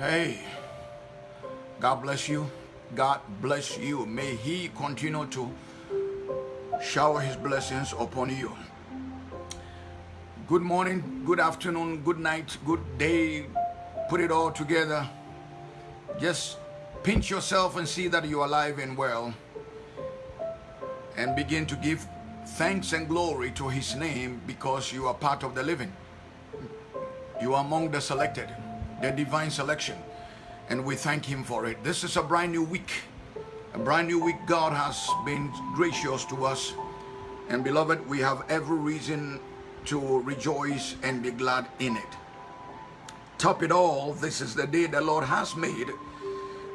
Hey, God bless you. God bless you. May He continue to shower His blessings upon you. Good morning, good afternoon, good night, good day. Put it all together. Just pinch yourself and see that you're alive and well. And begin to give thanks and glory to His name because you are part of the living. You are among the selected, the divine selection. And we thank Him for it. This is a brand new week. A brand new week. God has been gracious to us. And beloved, we have every reason to rejoice and be glad in it. Top it all, this is the day the Lord has made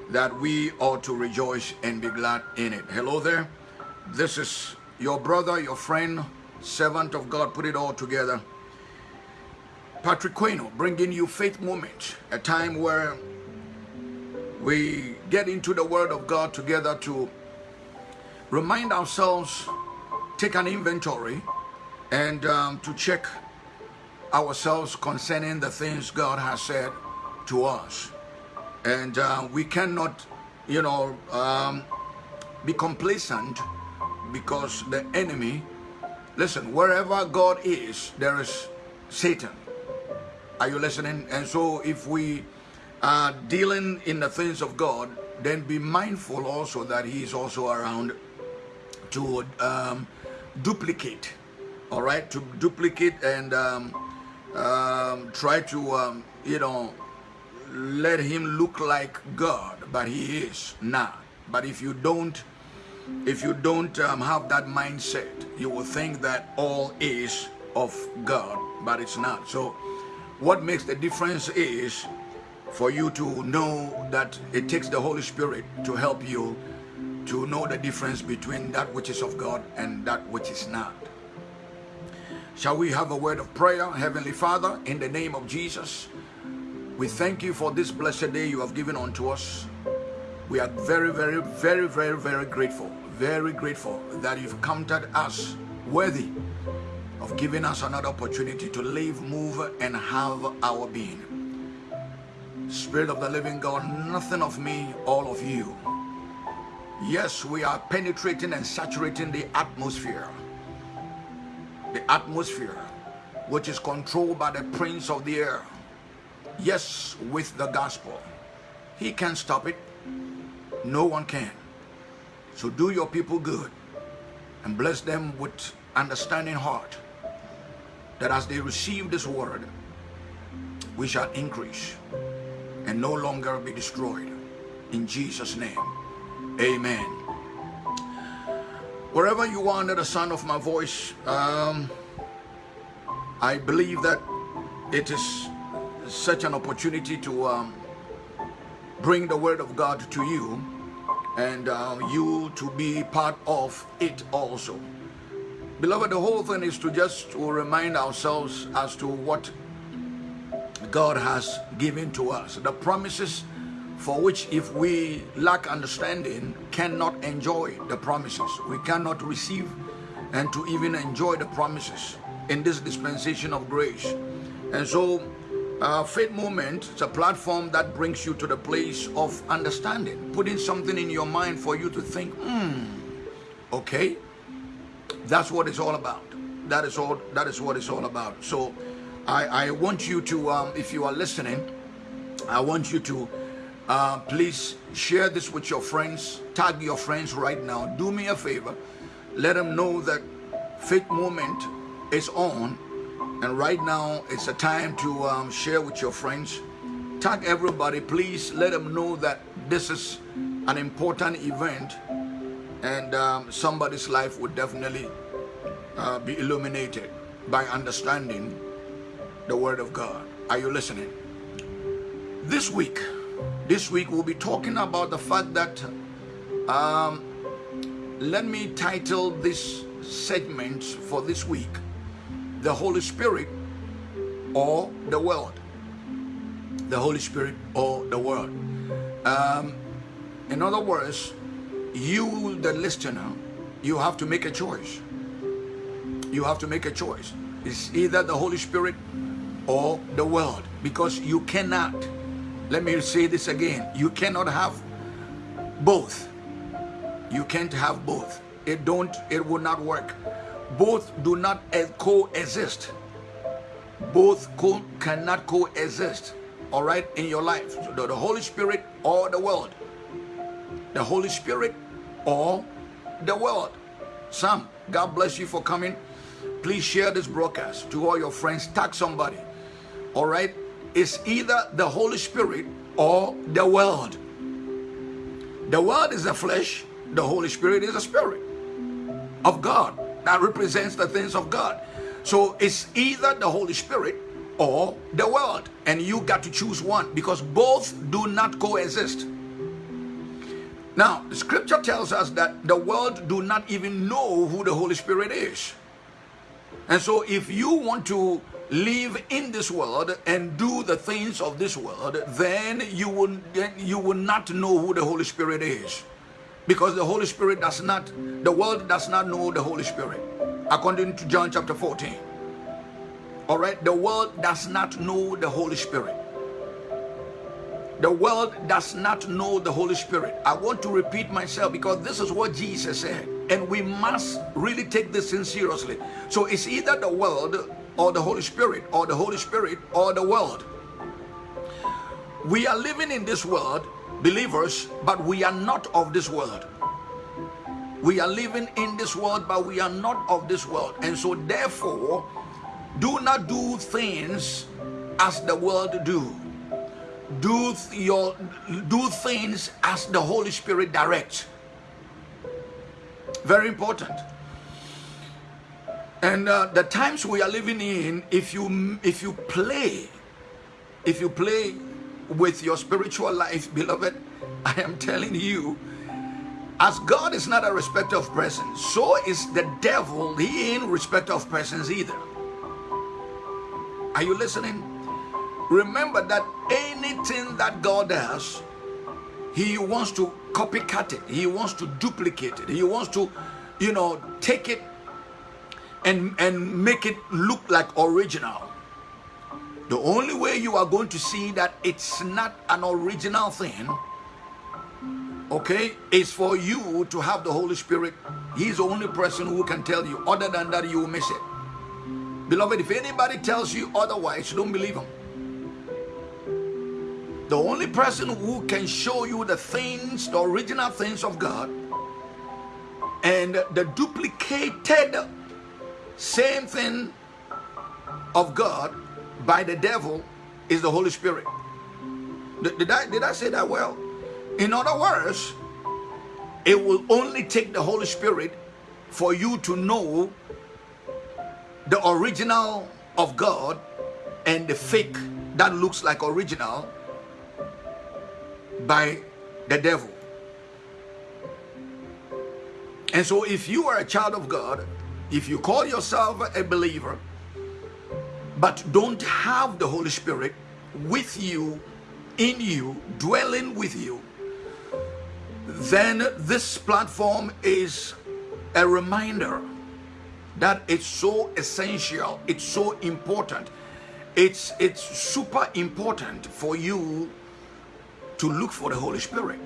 that we ought to rejoice and be glad in it. Hello there. This is your brother, your friend, servant of God. Put it all together. Patrick Queno bringing you faith moment, a time where we get into the Word of God together to remind ourselves, take an inventory, and um, to check ourselves concerning the things God has said to us. And uh, we cannot, you know, um, be complacent because the enemy, listen, wherever God is, there is Satan. Are you listening? And so if we are dealing in the things of God, then be mindful also that he is also around to um, duplicate, all right, to duplicate and um, um, try to, um, you know, let him look like God, but he is not. But if you don't, if you don't um, have that mindset, you will think that all is of God, but it's not. So what makes the difference is for you to know that it takes the Holy Spirit to help you to know the difference between that which is of God and that which is not. Shall we have a word of prayer? Heavenly Father, in the name of Jesus, we thank you for this blessed day you have given unto us. We are very, very, very, very, very grateful, very grateful that you've counted us worthy of giving us another opportunity to live, move, and have our being. Spirit of the living God, nothing of me, all of you. Yes, we are penetrating and saturating the atmosphere. The atmosphere, which is controlled by the prince of the air. Yes, with the gospel. He can't stop it. No one can. So do your people good and bless them with understanding heart that as they receive this word, we shall increase and no longer be destroyed. In Jesus' name, amen. Wherever you are under the sound of my voice, um, I believe that it is such an opportunity to um, bring the word of God to you and uh, you to be part of it also. Beloved, the whole thing is to just to remind ourselves as to what God has given to us. The promises for which if we lack understanding cannot enjoy the promises. We cannot receive and to even enjoy the promises in this dispensation of grace. And so uh, Faith Moment is a platform that brings you to the place of understanding, putting something in your mind for you to think, hmm, okay, that's what it's all about. That is all. That is what it's all about. So, I I want you to, um, if you are listening, I want you to uh, please share this with your friends. Tag your friends right now. Do me a favor. Let them know that Faith Moment is on, and right now it's a time to um, share with your friends. Tag everybody. Please let them know that this is an important event and um, somebody's life would definitely uh, be illuminated by understanding the Word of God. Are you listening? This week, this week we'll be talking about the fact that, um, let me title this segment for this week, The Holy Spirit or the World. The Holy Spirit or the World. Um, in other words, you, the listener, you have to make a choice. You have to make a choice. It's either the Holy Spirit or the world because you cannot, Let me say this again. You cannot have both. You can't have both. It don't, it will not work. Both do not coexist. Both co cannot coexist. All right, in your life. The, the Holy Spirit or the world. The Holy Spirit or the world. Sam, God bless you for coming. Please share this broadcast to all your friends. Tag somebody. All right, it's either the Holy Spirit or the world. The world is the flesh, the Holy Spirit is the spirit of God that represents the things of God. So it's either the Holy Spirit or the world, and you got to choose one because both do not coexist. Now, scripture tells us that the world do not even know who the Holy Spirit is. And so if you want to live in this world and do the things of this world, then you will, you will not know who the Holy Spirit is. Because the Holy Spirit does not, the world does not know the Holy Spirit. According to John chapter 14. All right, the world does not know the Holy Spirit. The world does not know the Holy Spirit. I want to repeat myself because this is what Jesus said. And we must really take this in seriously. So it's either the world or the Holy Spirit, or the Holy Spirit or the world. We are living in this world, believers, but we are not of this world. We are living in this world, but we are not of this world. And so therefore, do not do things as the world do. Do your do things as the Holy Spirit directs. Very important. And uh, the times we are living in, if you if you play, if you play with your spiritual life, beloved, I am telling you, as God is not a respecter of persons, so is the devil. He ain't respect of persons either. Are you listening? Remember that anything that God does, He wants to copycat it. He wants to duplicate it. He wants to, you know, take it and, and make it look like original. The only way you are going to see that it's not an original thing, okay, is for you to have the Holy Spirit. He's the only person who can tell you. Other than that, you will miss it. Beloved, if anybody tells you otherwise, don't believe him. The only person who can show you the things, the original things of God, and the duplicated same thing of God by the devil is the Holy Spirit. Did, I, did I say that well? In other words, it will only take the Holy Spirit for you to know the original of God and the fake that looks like original by the devil. And so if you are a child of God, if you call yourself a believer, but don't have the Holy Spirit with you, in you, dwelling with you, then this platform is a reminder that it's so essential, it's so important, it's, it's super important for you to look for the Holy Spirit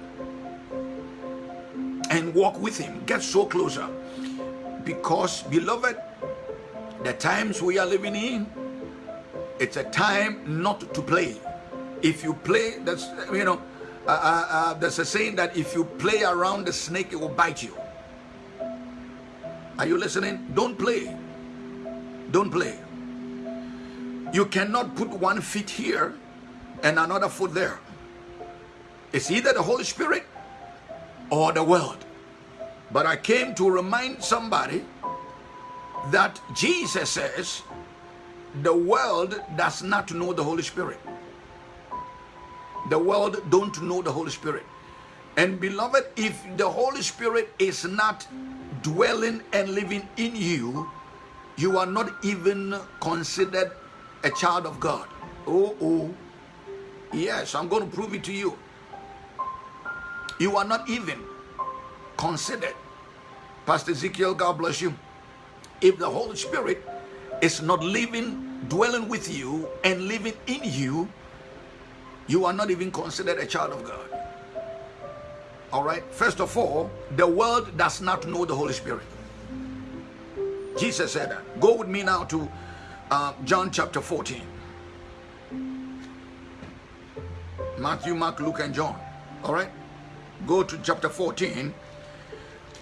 and walk with Him, get so closer. Because, beloved, the times we are living in, it's a time not to play. If you play, that's, you know, uh, uh, uh, there's a saying that if you play around the snake, it will bite you. Are you listening? Don't play. Don't play. You cannot put one foot here and another foot there. It's either the Holy Spirit or the world. But I came to remind somebody that Jesus says the world does not know the Holy Spirit. The world don't know the Holy Spirit. And beloved, if the Holy Spirit is not dwelling and living in you, you are not even considered a child of God. Oh, oh. Yes, I'm going to prove it to you. You are not even considered. Pastor Ezekiel, God bless you. If the Holy Spirit is not living, dwelling with you, and living in you, you are not even considered a child of God. All right. First of all, the world does not know the Holy Spirit. Jesus said that. Go with me now to uh, John chapter 14. Matthew, Mark, Luke, and John. All right. Go to chapter 14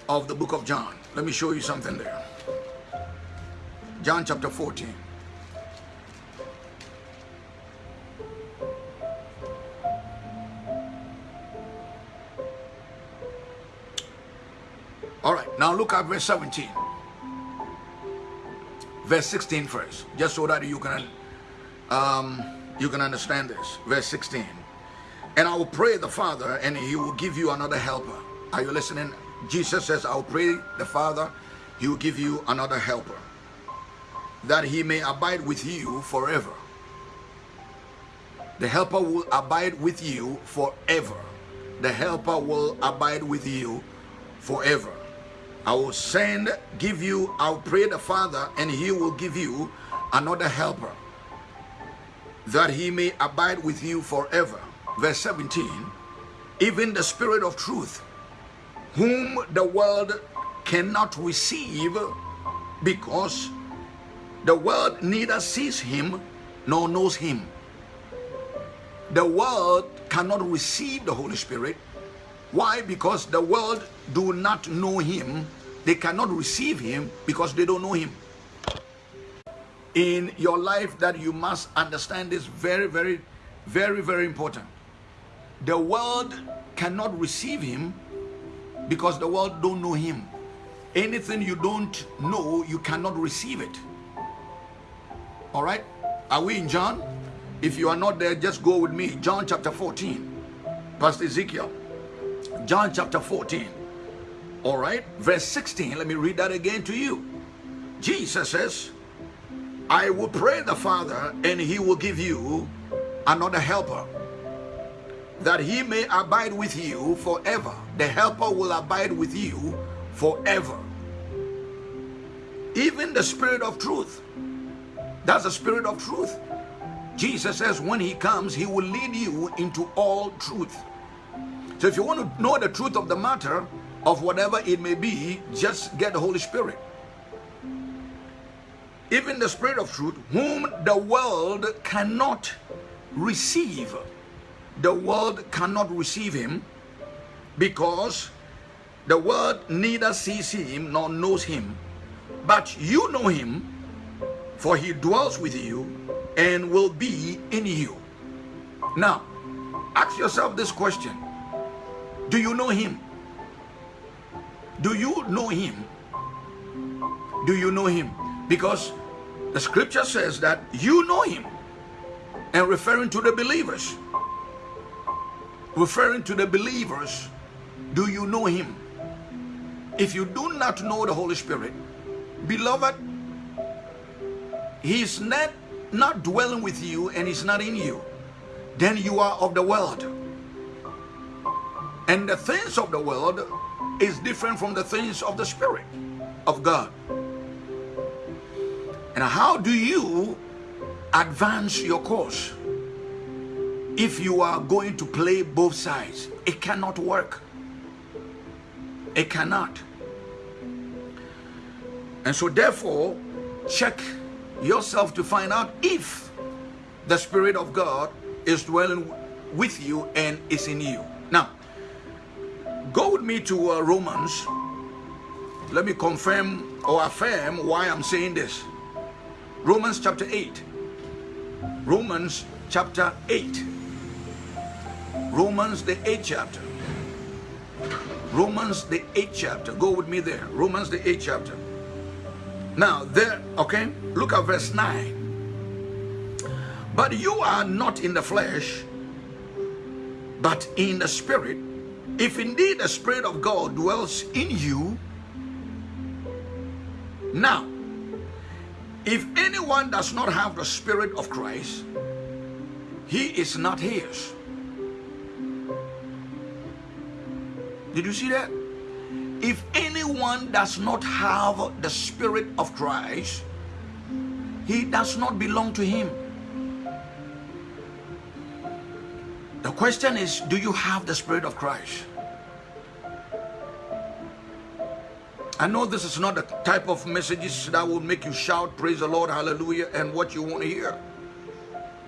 of the book of John. Let me show you something there. John chapter 14. All right, now look at verse 17. Verse 16 first, just so that you can um, you can understand this. Verse 16. And I will pray the Father, and he will give you another helper. Are you listening? Jesus says, I'll pray the Father, he will give you another helper, that he may abide with you forever. The helper will abide with you forever. The helper will abide with you forever. I will send, give you, I'll pray the Father, and he will give you another helper, that he may abide with you forever. Verse 17, even the Spirit of truth, whom the world cannot receive because the world neither sees him nor knows him. The world cannot receive the Holy Spirit. Why? Because the world do not know him. They cannot receive him because they don't know him. In your life that you must understand this very, very, very, very important. The world cannot receive him because the world don't know him. Anything you don't know, you cannot receive it. All right? Are we in John? If you are not there, just go with me. John chapter 14. Pastor Ezekiel. John chapter 14. All right? Verse 16. Let me read that again to you. Jesus says, I will pray the Father, and he will give you another helper that he may abide with you forever. The helper will abide with you forever. Even the spirit of truth. That's the spirit of truth. Jesus says when he comes, he will lead you into all truth. So if you want to know the truth of the matter, of whatever it may be, just get the Holy Spirit. Even the Spirit of truth, whom the world cannot receive the world cannot receive him because the world neither sees him nor knows him. But you know him, for he dwells with you and will be in you. Now, ask yourself this question. Do you know him? Do you know him? Do you know him? Because the scripture says that you know him and referring to the believers referring to the believers, do you know him? If you do not know the Holy Spirit, beloved, he's not, not dwelling with you and he's not in you, then you are of the world. And the things of the world is different from the things of the Spirit of God. And how do you advance your course? If you are going to play both sides it cannot work. It cannot. And so therefore check yourself to find out if the spirit of god is dwelling with you and is in you. Now go with me to uh, romans. Let me confirm or affirm why i'm saying this. Romans chapter 8 romans chapter 8 Romans, the 8th chapter. Romans, the 8th chapter. Go with me there. Romans, the 8th chapter. Now, there, okay, look at verse 9. But you are not in the flesh, but in the spirit. If indeed the spirit of God dwells in you, now, if anyone does not have the spirit of Christ, he is not his. Did you see that? If anyone does not have the Spirit of Christ, he does not belong to him. The question is, do you have the Spirit of Christ? I know this is not the type of messages that will make you shout, praise the Lord, hallelujah, and what you want to hear.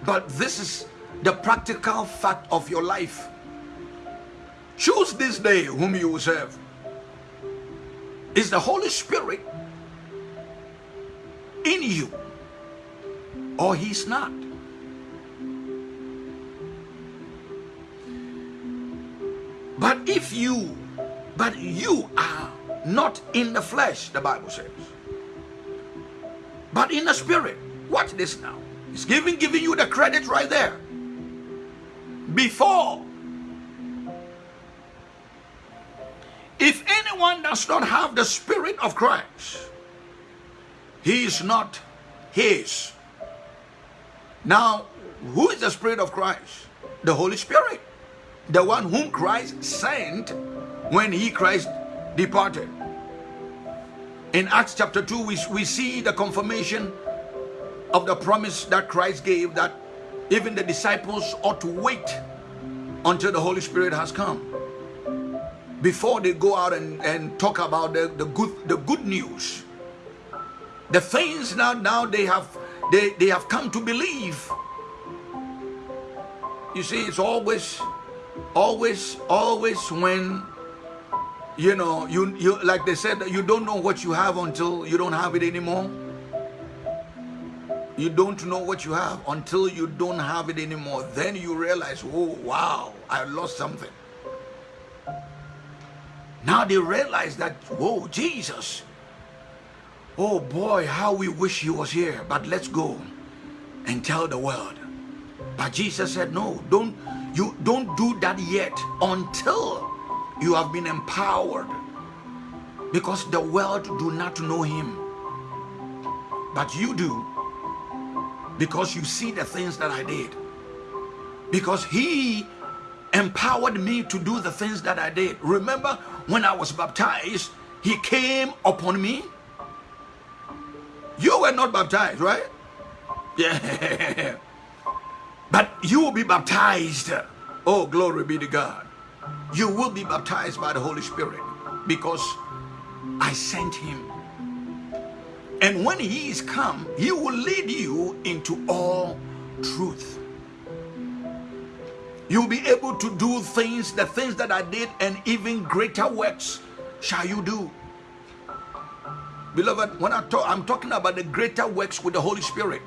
But this is the practical fact of your life. Choose this day whom you will serve. Is the Holy Spirit in you or he's not? But if you, but you are not in the flesh, the Bible says, but in the spirit. Watch this now. It's giving giving you the credit right there. Before, if anyone does not have the spirit of Christ, he is not his. Now, who is the spirit of Christ? The Holy Spirit, the one whom Christ sent when he Christ departed. In Acts chapter 2, we, we see the confirmation of the promise that Christ gave that even the disciples ought to wait until the Holy Spirit has come before they go out and, and talk about the, the good the good news the things now now they have they, they have come to believe you see it's always always always when you know you you like they said you don't know what you have until you don't have it anymore you don't know what you have until you don't have it anymore. Then you realize, oh, wow, I lost something. Now they realize that, whoa, Jesus. Oh boy, how we wish he was here. But let's go and tell the world. But Jesus said, no, don't you don't do that yet until you have been empowered. Because the world do not know him. But you do because you see the things that I did. Because he empowered me to do the things that I did. Remember when I was baptized, he came upon me. You were not baptized, right? Yeah. But you will be baptized. Oh, glory be to God. You will be baptized by the Holy Spirit because I sent him and when he is come, he will lead you into all truth. You'll be able to do things, the things that I did, and even greater works shall you do. Beloved, when I talk, I'm talking about the greater works with the Holy Spirit.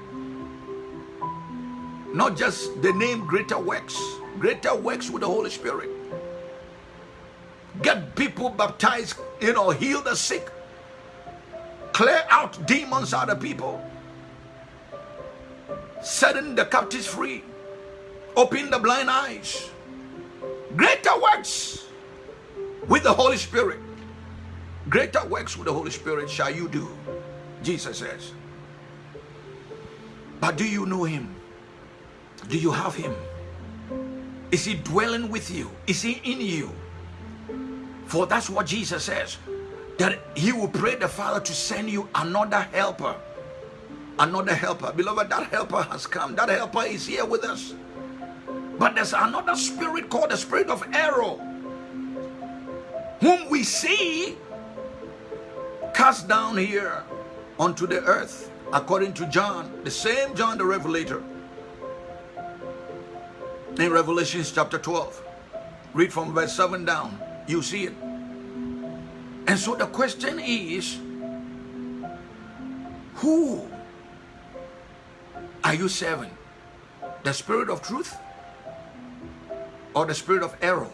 Not just the name greater works, greater works with the Holy Spirit. Get people baptized, you know, heal the sick, clear out demons out of people, setting the captives free, open the blind eyes. Greater works with the Holy Spirit. Greater works with the Holy Spirit shall you do, Jesus says. But do you know him? Do you have him? Is he dwelling with you? Is he in you? For that's what Jesus says that he will pray the Father to send you another helper. Another helper. Beloved, that helper has come. That helper is here with us. But there's another spirit called the spirit of error, whom we see cast down here onto the earth, according to John, the same John the Revelator. In Revelations chapter 12, read from verse 7 down, you see it. And so the question is, who are you serving? The spirit of truth or the spirit of error?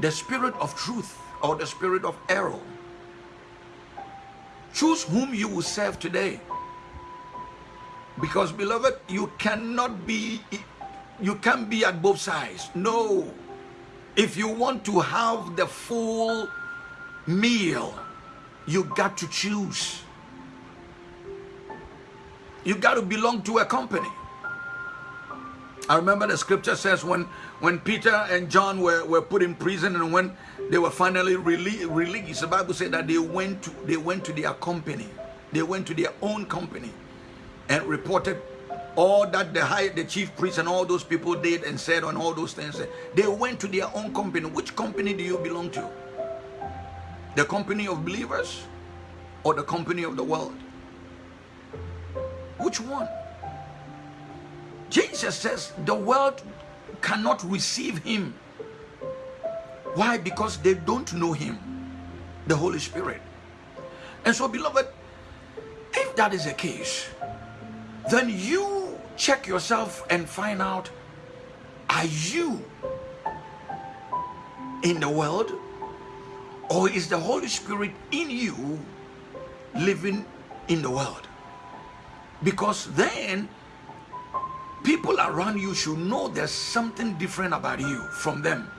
The spirit of truth or the spirit of error? Choose whom you will serve today. Because beloved, you cannot be you can't be at both sides. No. If you want to have the full meal, you got to choose. You got to belong to a company. I remember the scripture says when, when Peter and John were, were put in prison and when they were finally rele released, the Bible said that they went to they went to their company. They went to their own company and reported all that the high, the chief priest and all those people did and said on all those things, they went to their own company. Which company do you belong to? The company of believers or the company of the world? Which one? Jesus says the world cannot receive him. Why? Because they don't know him, the Holy Spirit. And so, beloved, if that is the case, then you check yourself and find out are you in the world or is the Holy Spirit in you living in the world? Because then people around you should know there's something different about you from them.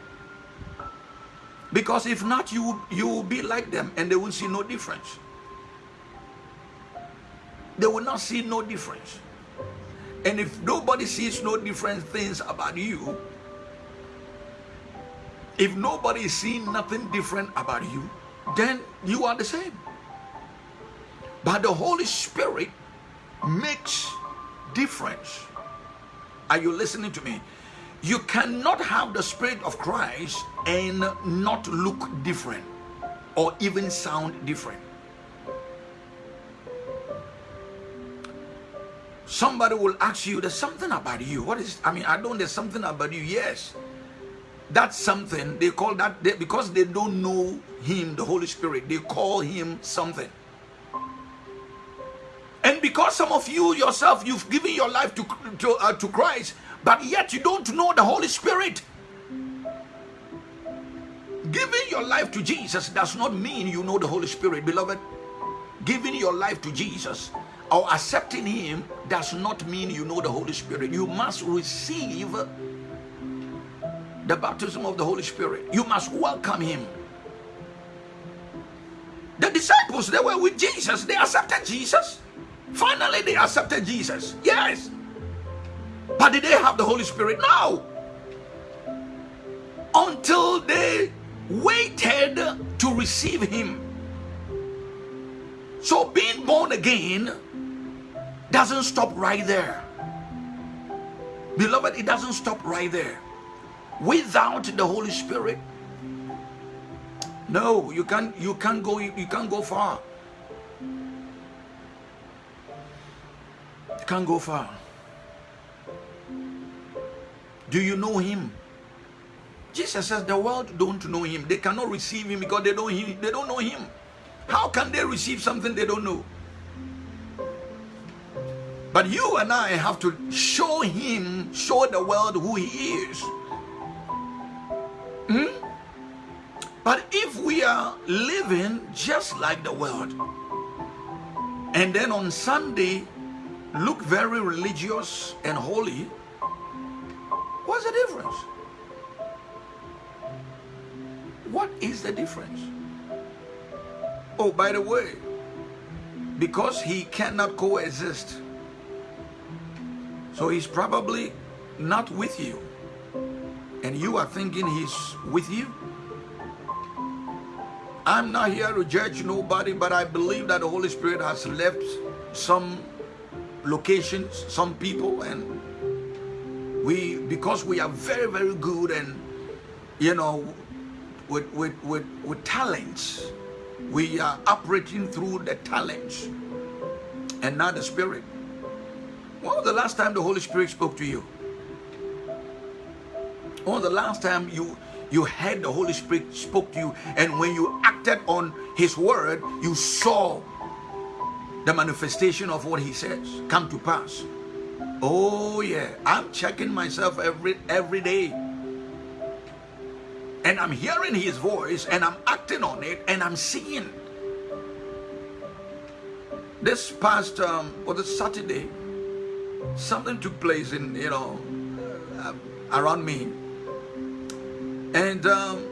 Because if not, you, you will be like them and they will see no difference. They will not see no difference. And if nobody sees no different things about you, if nobody is seeing nothing different about you, then you are the same. But the Holy Spirit makes difference. Are you listening to me? You cannot have the Spirit of Christ and not look different or even sound different. Somebody will ask you, there's something about you. What is, I mean, I don't, there's something about you. Yes. That's something, they call that, they, because they don't know Him, the Holy Spirit, they call Him something. And because some of you yourself, you've given your life to, to, uh, to Christ, but yet you don't know the Holy Spirit. Giving your life to Jesus does not mean you know the Holy Spirit, beloved. Giving your life to Jesus or accepting Him does not mean you know the Holy Spirit. You must receive the baptism of the Holy Spirit. You must welcome Him. The disciples, they were with Jesus, they accepted Jesus. Finally, they accepted Jesus. Yes. But did they have the Holy Spirit? No. Until they waited to receive Him. So being born again doesn't stop right there. Beloved, it doesn't stop right there. Without the Holy Spirit, no, you can't you can't go you can't go far. Can't go far. Do you know him? Jesus says the world don't know him. They cannot receive him because they don't they don't know him. How can they receive something they don't know? But you and I have to show him, show the world who he is. Hmm? But if we are living just like the world, and then on Sunday look very religious and holy, what's the difference? What is the difference? Oh, by the way, because he cannot coexist, so he's probably not with you, and you are thinking he's with you. I'm not here to judge nobody, but I believe that the Holy Spirit has left some locations, some people, and we because we are very, very good and you know with with with, with talents, we are operating through the talents and not the spirit. When was the last time the Holy Spirit spoke to you? When was the last time you you had the Holy Spirit spoke to you and when you acted on his word, you saw the manifestation of what he says come to pass. Oh yeah, I'm checking myself every every day. And I'm hearing his voice and I'm acting on it and I'm seeing. This past um was it Saturday? Something took place in you know uh, around me. And um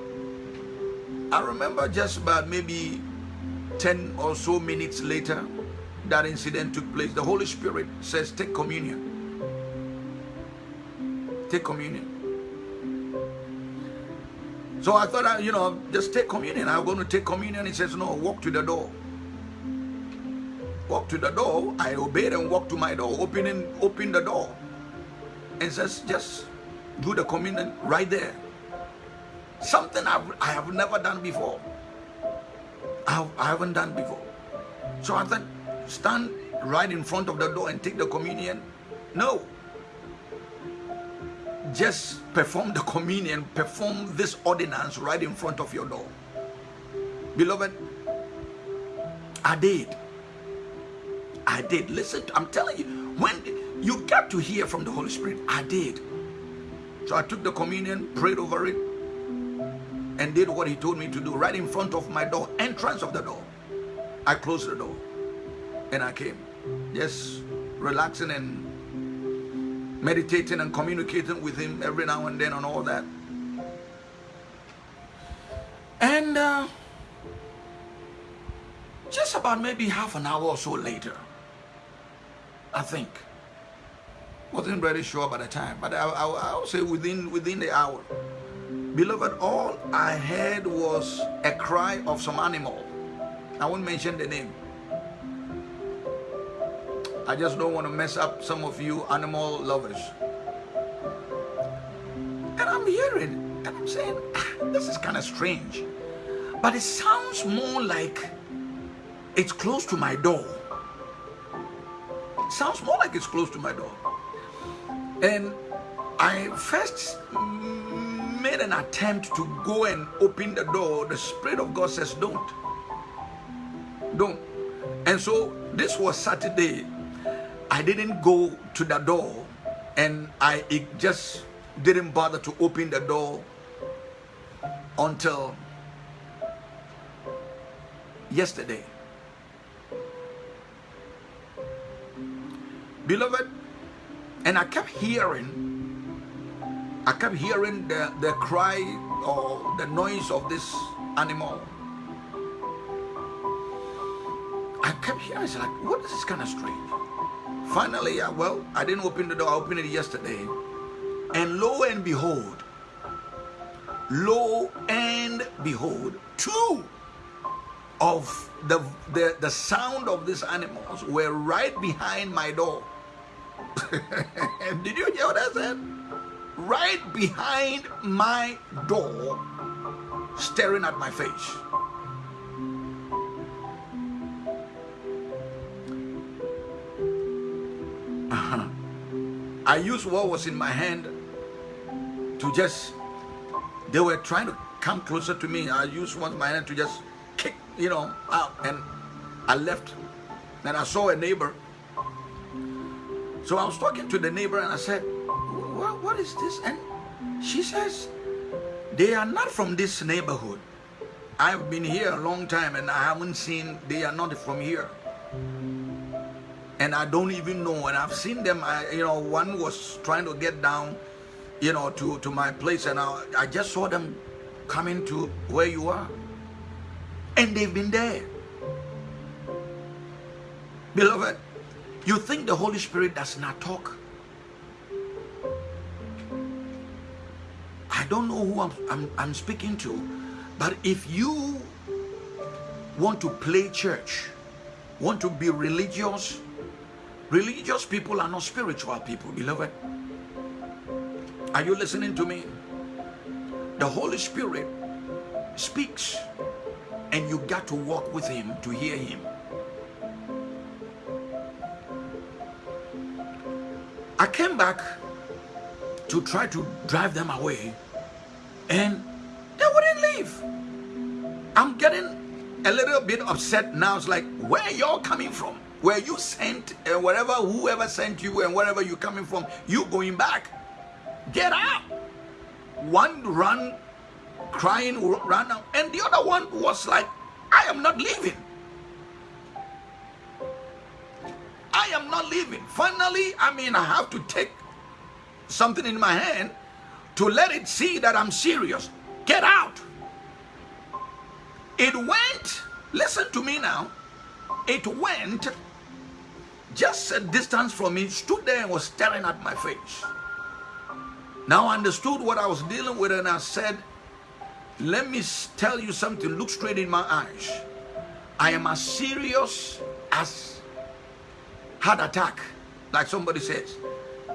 I remember just about maybe 10 or so minutes later, that incident took place, the Holy Spirit says, take communion. Take communion. So I thought, I, you know, just take communion. I'm going to take communion. He says, no, walk to the door. Walk to the door. I obeyed and walked to my door, opening, open the door, and says, just do the communion right there. Something I've, I have never done before. I, I haven't done before. So I thought, stand right in front of the door and take the communion. No. Just perform the communion, perform this ordinance right in front of your door. Beloved, I did. I did. Listen, I'm telling you, when you got to hear from the Holy Spirit, I did. So I took the communion, prayed over it, and did what he told me to do right in front of my door, entrance of the door. I closed the door and I came, just relaxing and meditating and communicating with him every now and then and all that. And uh, just about maybe half an hour or so later, I think. Wasn't very sure by the time, but I, I, I would say within within the hour. Beloved, all I heard was a cry of some animal. I won't mention the name. I just don't want to mess up some of you animal lovers. And I'm hearing, and I'm saying, ah, this is kind of strange. But it sounds more like it's close to my door. It sounds more like it's close to my door. And I first made an attempt to go and open the door. The Spirit of God says, don't. Don't. And so this was Saturday. I didn't go to the door and I just didn't bother to open the door until yesterday. Beloved, and I kept hearing, I kept hearing the, the cry or the noise of this animal. I kept hearing, it's like, what is this kind of strange? Finally, uh, well, I didn't open the door, I opened it yesterday. And lo and behold, lo and behold, two of the, the, the sound of these animals were right behind my door. Did you hear what I said? Right behind my door, staring at my face. Uh-huh. I used what was in my hand to just, they were trying to come closer to me. I used one my hand to just kick, you know, out. And I left. And I saw a neighbor so I was talking to the neighbor and I said, what, what is this? And she says, they are not from this neighborhood. I've been here a long time and I haven't seen, they are not from here. And I don't even know. And I've seen them, I, you know, one was trying to get down, you know, to, to my place. And I, I just saw them coming to where you are. And they've been there. Beloved, you think the Holy Spirit does not talk? I don't know who I'm, I'm, I'm speaking to, but if you want to play church, want to be religious, religious people are not spiritual people, beloved. Are you listening to me? The Holy Spirit speaks and you got to walk with him to hear him. I came back to try to drive them away and they wouldn't leave. I'm getting a little bit upset now. It's like, where y'all coming from? Where you sent, and uh, wherever, whoever sent you and wherever you're coming from, you going back. Get out. One run, crying, run out. And the other one was like, I am not leaving. I am not leaving. Finally, I mean, I have to take something in my hand to let it see that I'm serious. Get out. It went, listen to me now, it went just a distance from me, stood there and was staring at my face. Now I understood what I was dealing with and I said, let me tell you something, look straight in my eyes. I am as serious as heart attack, like somebody says.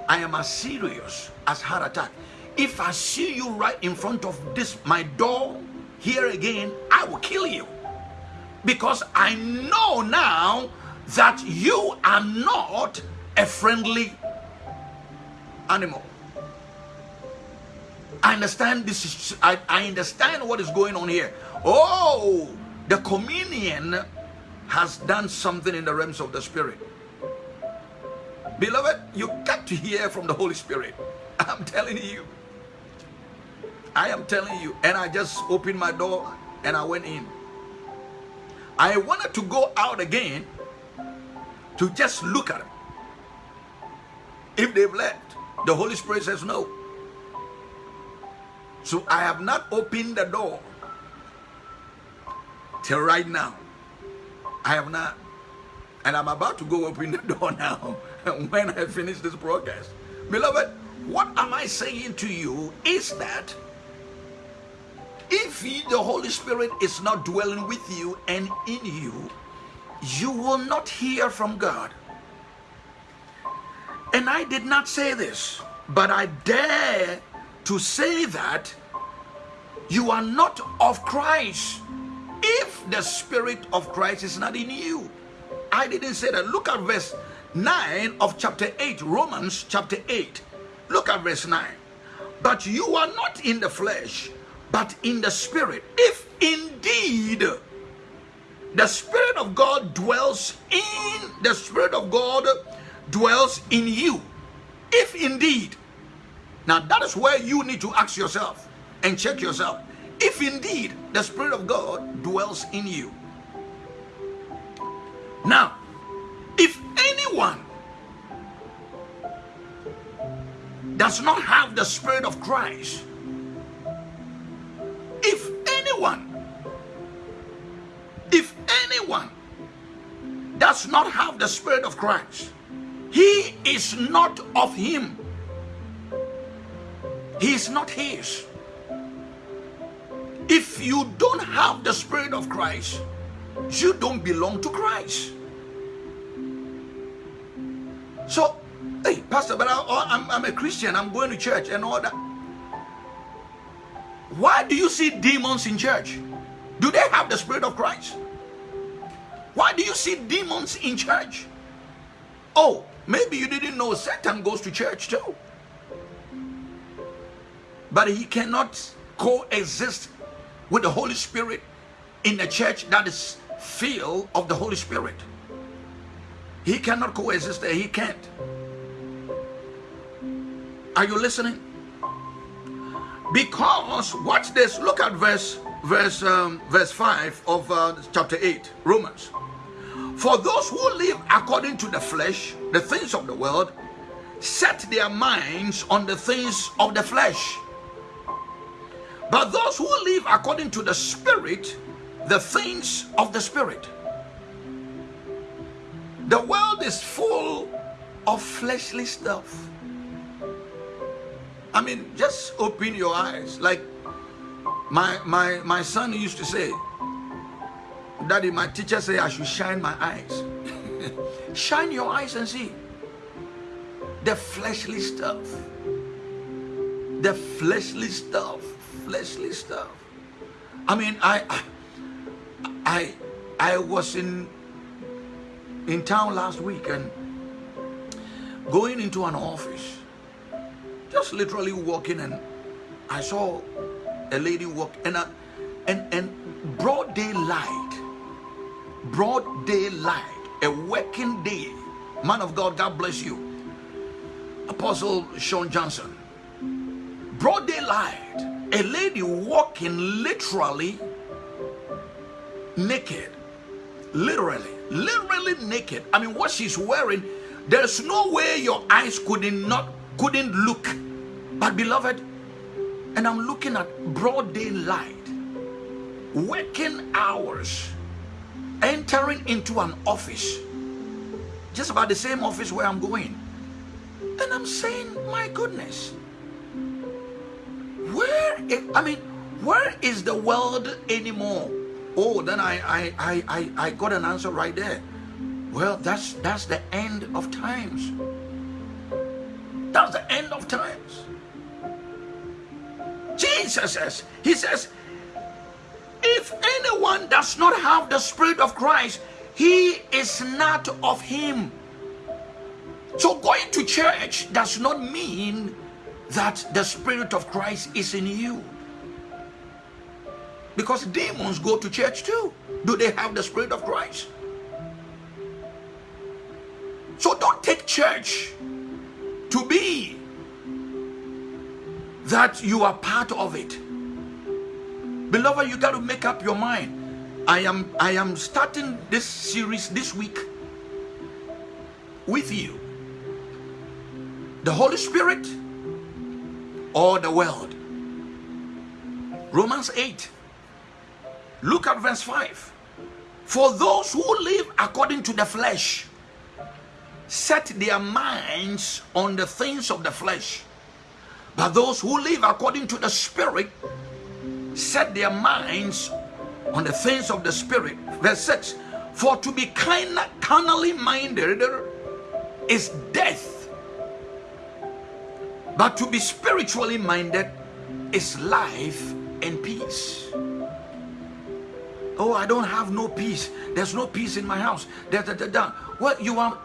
I am as serious as heart attack. If I see you right in front of this my door here again, I will kill you. Because I know now that you are not a friendly animal. I understand this is I, I understand what is going on here. Oh, the communion has done something in the realms of the spirit. Beloved, you got to hear from the Holy Spirit. I'm telling you. I am telling you. And I just opened my door and I went in. I wanted to go out again to just look at them. If they've left, the Holy Spirit says no. So I have not opened the door till right now. I have not. And I'm about to go open the door now when I finish this broadcast. Beloved, what am I saying to you is that if the Holy Spirit is not dwelling with you and in you, you will not hear from God. And I did not say this, but I dare to say that you are not of Christ if the Spirit of Christ is not in you. I didn't say that. Look at verse 9 of chapter 8, Romans chapter 8. Look at verse 9. But you are not in the flesh, but in the Spirit. If indeed the Spirit of God dwells in the Spirit of God dwells in you. If indeed, now that is where you need to ask yourself and check yourself. If indeed the Spirit of God dwells in you. Now, if anyone does not have the Spirit of Christ, if anyone, if anyone does not have the Spirit of Christ, he is not of him. He is not his. If you don't have the Spirit of Christ, you don't belong to Christ. So, hey, Pastor, but I, oh, am I'm a Christian, I'm going to church and all that. Why do you see demons in church? Do they have the Spirit of Christ? Why do you see demons in church? Oh, maybe you didn't know Satan goes to church too. But he cannot coexist with the Holy Spirit in a church that is filled of the Holy Spirit. He cannot coexist there. He can't. Are you listening? Because watch this. Look at verse verse um, verse five of uh, chapter eight, Romans. For those who live according to the flesh, the things of the world, set their minds on the things of the flesh. But those who live according to the Spirit, the things of the Spirit. The world is full of fleshly stuff. I mean, just open your eyes. Like my my my son used to say, Daddy, my teacher say I should shine my eyes. shine your eyes and see the fleshly stuff. The fleshly stuff fleshly stuff. I mean, I, I, I was in in town last week and going into an office, just literally walking, and I saw a lady walk, and a, and and broad daylight, broad daylight, a working day. Man of God, God bless you, Apostle Sean Johnson. Broad daylight a lady walking literally naked literally literally naked i mean what she's wearing there's no way your eyes couldn't not couldn't look but beloved and i'm looking at broad daylight working hours entering into an office just about the same office where i'm going and i'm saying my goodness where is, I mean, where is the world anymore? Oh, then I, I, I, I, I got an answer right there. Well, that's that's the end of times. That's the end of times. Jesus says, He says, if anyone does not have the Spirit of Christ, he is not of Him. So going to church does not mean that the Spirit of Christ is in you. Because demons go to church too. Do they have the Spirit of Christ? So don't take church to be that you are part of it. Beloved, you got to make up your mind. I am I am starting this series this week with you. The Holy Spirit or the world. Romans 8. Look at verse 5. For those who live according to the flesh set their minds on the things of the flesh. But those who live according to the Spirit set their minds on the things of the Spirit. Verse 6 For to be kind, carnally minded is death, but to be spiritually minded is life and peace. Oh, I don't have no peace. There's no peace in my house. Da, da, da, da. Well, you are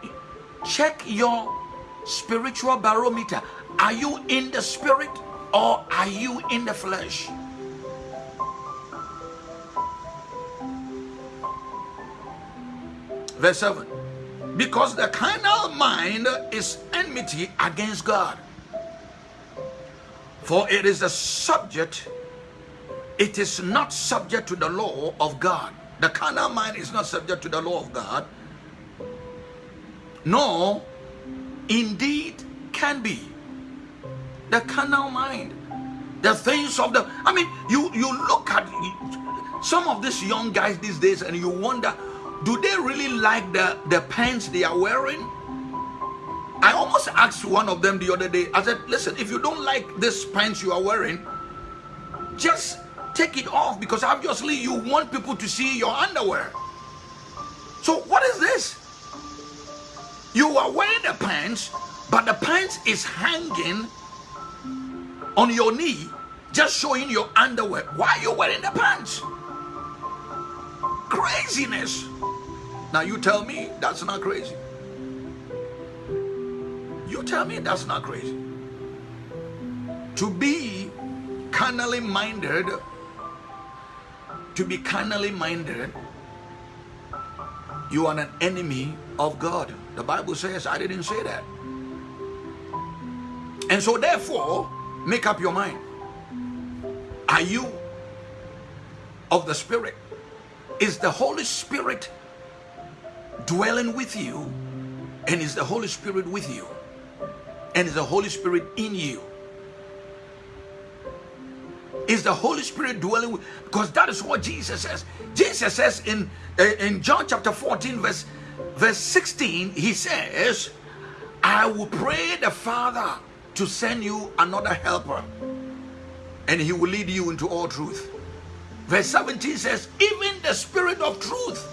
check your spiritual barometer. Are you in the spirit or are you in the flesh? Verse 7 Because the carnal mind is enmity against God. For it is a subject, it is not subject to the law of God. The carnal mind is not subject to the law of God, nor indeed can be. The carnal mind, the things of the, I mean, you, you look at some of these young guys these days and you wonder, do they really like the, the pants they are wearing? I almost asked one of them the other day, I said, listen, if you don't like this pants you are wearing, just take it off because obviously you want people to see your underwear. So what is this? You are wearing the pants, but the pants is hanging on your knee, just showing your underwear. Why are you wearing the pants? Craziness. Now you tell me that's not crazy. You tell me that's not crazy. To be carnally minded, to be carnally minded, you are an enemy of God. The Bible says, I didn't say that. And so, therefore, make up your mind. Are you of the Spirit? Is the Holy Spirit dwelling with you and is the Holy Spirit with you and is the Holy Spirit in you is the Holy Spirit dwelling with because that is what Jesus says Jesus says in uh, in John chapter 14 verse verse 16 he says I will pray the Father to send you another helper and he will lead you into all truth verse 17 says even the spirit of truth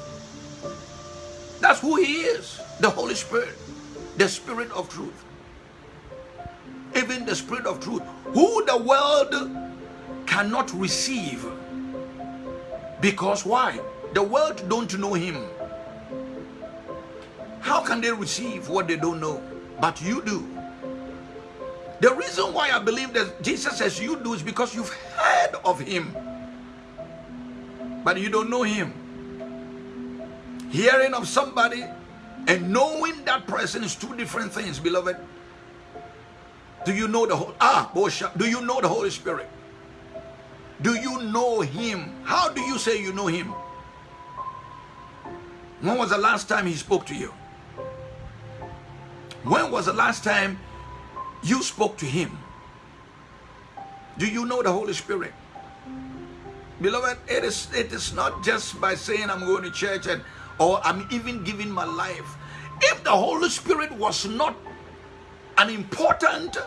that's who he is. The Holy Spirit. The Spirit of truth. Even the Spirit of truth. Who the world cannot receive. Because why? The world don't know him. How can they receive what they don't know? But you do. The reason why I believe that Jesus says you do is because you've heard of him. But you don't know him hearing of somebody and knowing that person is two different things, beloved. Do you know the whole ah Bosha? Do you know the Holy Spirit? Do you know him? How do you say you know him? When was the last time he spoke to you? When was the last time you spoke to him? Do you know the Holy Spirit? Beloved, it is it is not just by saying I'm going to church and or I'm even giving my life. If the Holy Spirit was not an important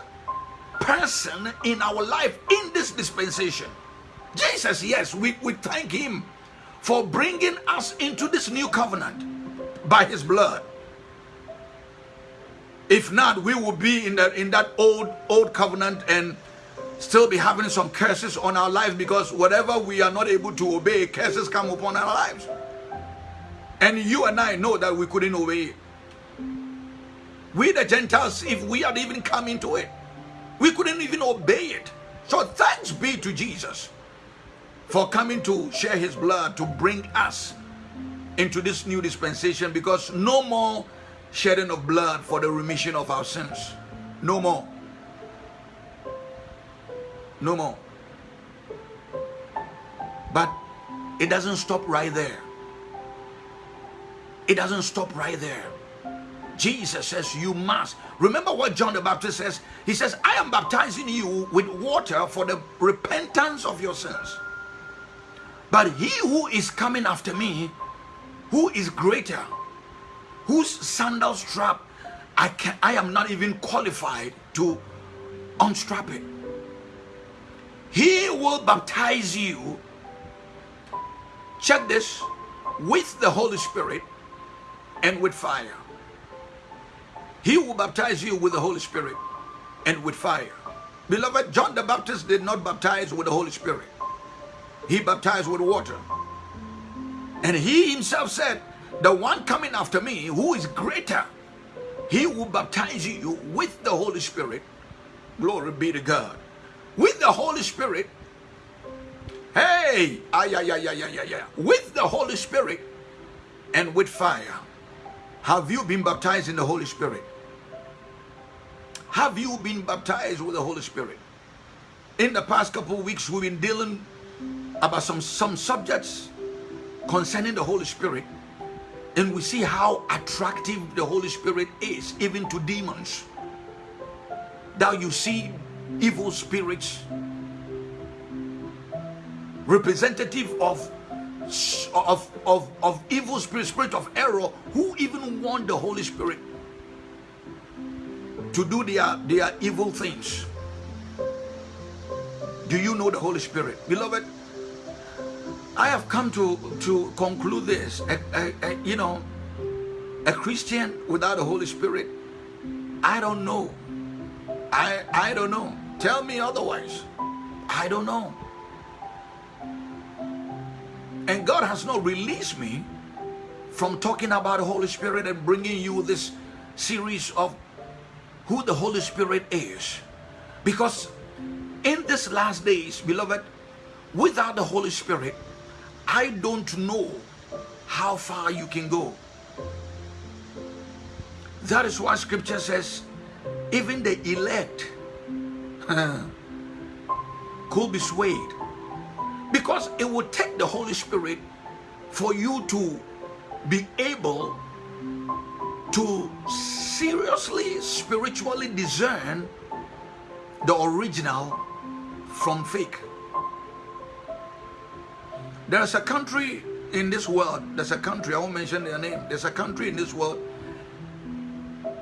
person in our life in this dispensation, Jesus, yes, we, we thank Him for bringing us into this new covenant. by his blood. If not, we will be in that in that old old covenant and still be having some curses on our lives because whatever we are not able to obey, curses come upon our lives. And you and I know that we couldn't obey it. We the Gentiles, if we had even come into it, we couldn't even obey it. So thanks be to Jesus for coming to share his blood to bring us into this new dispensation because no more shedding of blood for the remission of our sins. No more. No more. But it doesn't stop right there. It doesn't stop right there. Jesus says you must. Remember what John the Baptist says? He says, I am baptizing you with water for the repentance of your sins. But he who is coming after me, who is greater, whose sandal strap I can I am not even qualified to unstrap it. He will baptize you. Check this with the Holy Spirit and with fire. He will baptize you with the Holy Spirit and with fire. Beloved, John the Baptist did not baptize with the Holy Spirit. He baptized with water. And he himself said, the one coming after me who is greater, he will baptize you with the Holy Spirit. Glory be to God. With the Holy Spirit. Hey, yeah, yeah, yeah, yeah, yeah, yeah. With the Holy Spirit and with fire. Have you been baptized in the Holy Spirit? Have you been baptized with the Holy Spirit? In the past couple weeks, we've been dealing about some, some subjects concerning the Holy Spirit. And we see how attractive the Holy Spirit is, even to demons. Now you see evil spirits, representative of of, of, of evil spirit, spirit of error, who even want the Holy Spirit to do their, their evil things. Do you know the Holy Spirit? Beloved, I have come to, to conclude this. A, a, a, you know, a Christian without the Holy Spirit, I don't know. I, I don't know. Tell me otherwise. I don't know. And God has not released me from talking about the Holy Spirit and bringing you this series of who the Holy Spirit is. Because in these last days, beloved, without the Holy Spirit, I don't know how far you can go. That is why scripture says, even the elect could be swayed. Because it would take the Holy Spirit for you to be able to seriously, spiritually discern the original from fake. There's a country in this world, there's a country, I won't mention their name, there's a country in this world,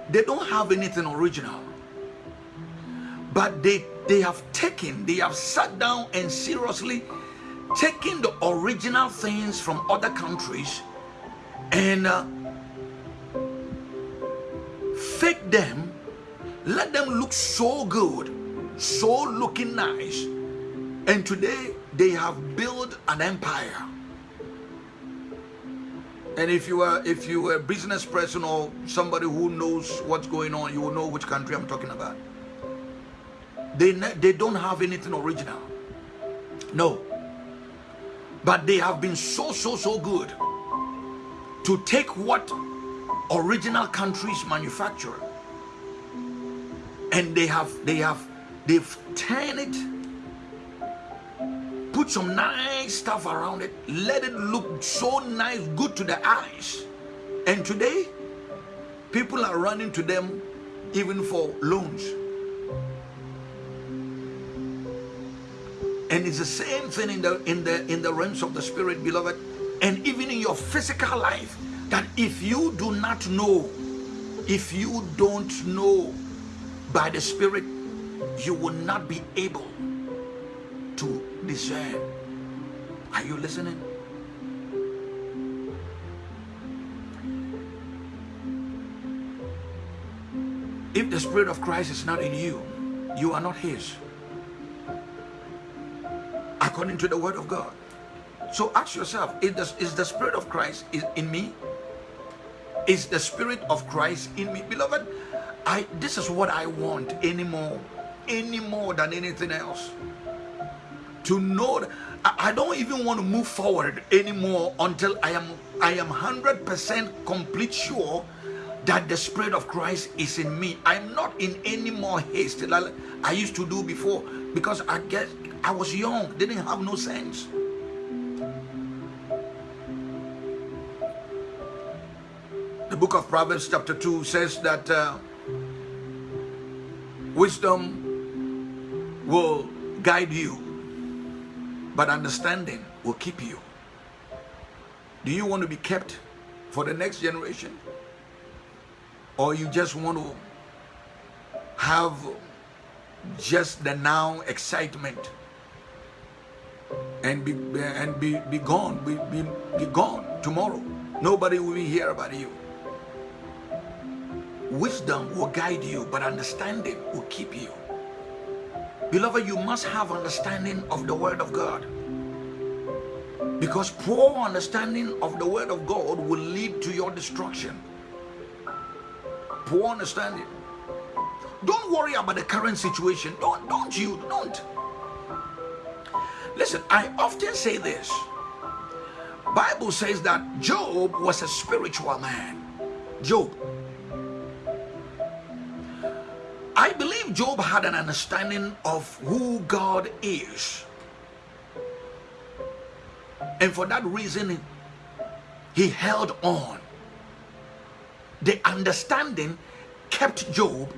they don't have anything original. But they, they have taken, they have sat down and seriously taken the original things from other countries and uh, fake them, let them look so good, so looking nice. And today they have built an empire. And if you are if you are a business person or somebody who knows what's going on, you will know which country I'm talking about. They they don't have anything original. No. But they have been so so so good to take what original countries manufacture and they have they have they've turned it put some nice stuff around it. Let it look so nice good to the eyes. And today people are running to them even for loans. And it's the same thing in the in the in the realms of the spirit beloved. And even in your physical life that if you do not know if you don't know by the spirit you will not be able to discern. Are you listening? If the Spirit of Christ is not in you, you are not His. According to the Word of God. So ask yourself, is the, is the Spirit of Christ in me? Is the Spirit of Christ in me? Beloved, I this is what I want anymore, any more than anything else. To know I, don't even want to move forward anymore until I am I am 100% complete sure that the Spirit of Christ is in me. I'm not in any more haste like I used to do before because I guess I was young, didn't have no sense. The book of Proverbs chapter 2 says that uh, wisdom will guide you, but understanding will keep you. Do you want to be kept for the next generation? Or you just want to have just the now excitement and be and be, be gone, be, be, be gone tomorrow. Nobody will be here about you. Wisdom will guide you, but understanding will keep you. Beloved, you must have understanding of the Word of God. Because poor understanding of the Word of God will lead to your destruction. Poor understanding. Don't worry about the current situation. Don't, don't you, don't. Listen, I often say this. Bible says that Job was a spiritual man. Job I believe Job had an understanding of who God is. And for that reason, he held on. The understanding kept Job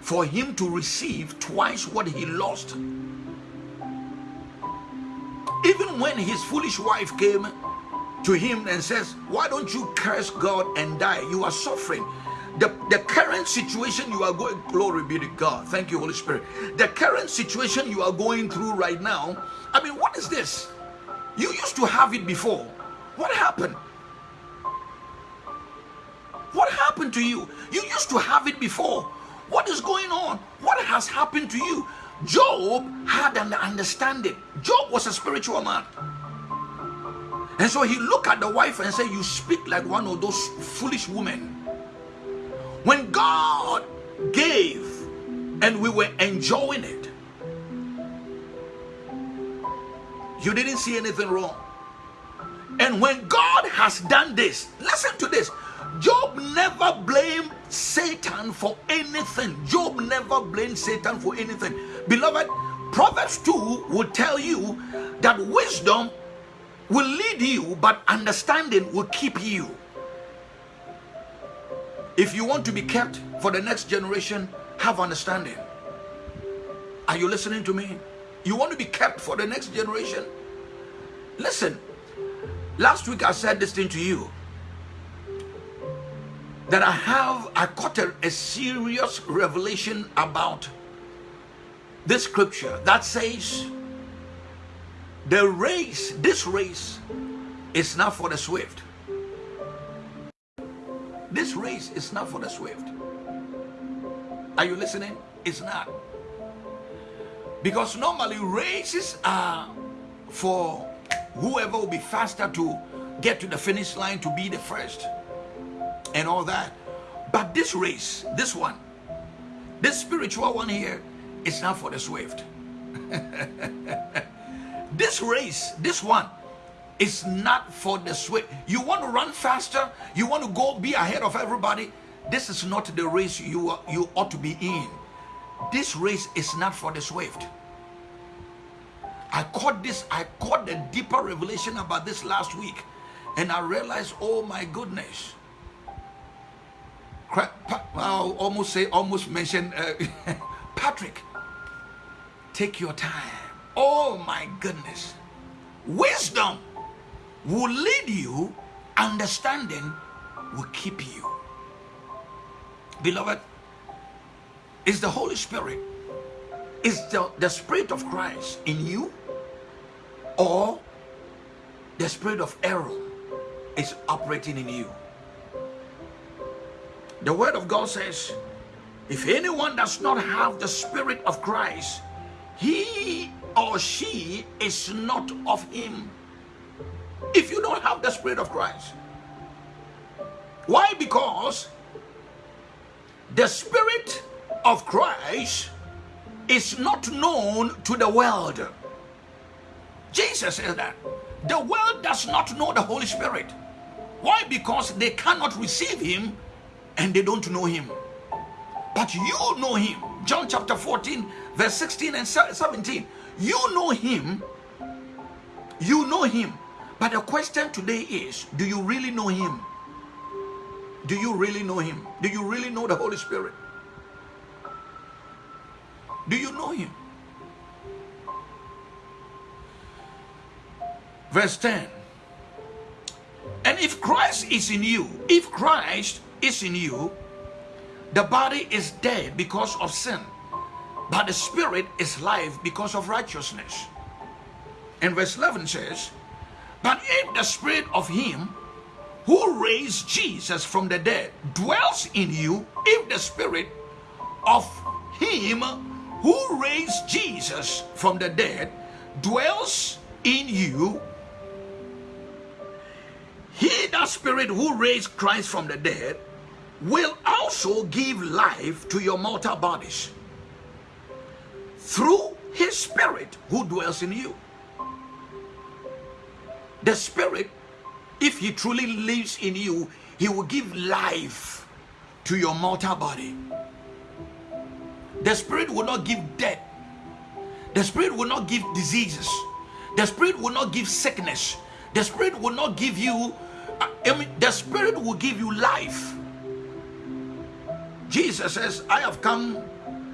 for him to receive twice what he lost. Even when his foolish wife came to him and says, why don't you curse God and die? You are suffering the, the current situation you are going glory be to god. Thank you holy spirit. The current situation you are going through right now i mean what is this? You used to have it before. What happened? What happened to you? You used to have it before. What is going on? What has happened to you? Job had an understanding. Job was a spiritual man. And so he looked at the wife and said you speak like one of those foolish women when God gave and we were enjoying it, you didn't see anything wrong. And when God has done this, listen to this. Job never blamed Satan for anything. Job never blamed Satan for anything. Beloved, Proverbs 2 will tell you that wisdom will lead you, but understanding will keep you. If you want to be kept for the next generation, have understanding. Are you listening to me? You want to be kept for the next generation? Listen, last week I said this thing to you that I have, I caught a, a serious revelation about this scripture that says the race, this race is not for the swift this race is not for the swift. Are you listening? It's not. Because normally races are for whoever will be faster to get to the finish line to be the first and all that. But this race, this one, this spiritual one here, is not for the swift. this race, this one, it's not for the swift. You want to run faster? You want to go be ahead of everybody? This is not the race you, you ought to be in. This race is not for the swift. I caught this, I caught the deeper revelation about this last week. And I realized, oh my goodness. I'll almost say, almost mention uh, Patrick. Take your time. Oh my goodness. Wisdom will lead you, understanding will keep you. Beloved, is the Holy Spirit, is the, the Spirit of Christ in you, or the Spirit of error is operating in you? The Word of God says, If anyone does not have the Spirit of Christ, he or she is not of him. If you don't have the Spirit of Christ. Why? Because the Spirit of Christ is not known to the world. Jesus says that. The world does not know the Holy Spirit. Why? Because they cannot receive Him and they don't know Him. But you know Him. John chapter 14, verse 16 and 17. You know Him. You know Him. But the question today is do you really know Him? Do you really know Him? Do you really know the Holy Spirit? Do you know Him? Verse 10. And if Christ is in you, if Christ is in you, the body is dead because of sin, but the spirit is life because of righteousness. And verse 11 says, But if the spirit of him who raised Jesus from the dead dwells in you, if the spirit of him who raised Jesus from the dead dwells in you, he, that spirit who raised Christ from the dead, will also give life to your mortal bodies through his spirit who dwells in you. The spirit, if he truly lives in you, he will give life to your mortal body. The spirit will not give death. The spirit will not give diseases. The spirit will not give sickness. The spirit will not give you, I mean, the spirit will give you life. Jesus says, I have come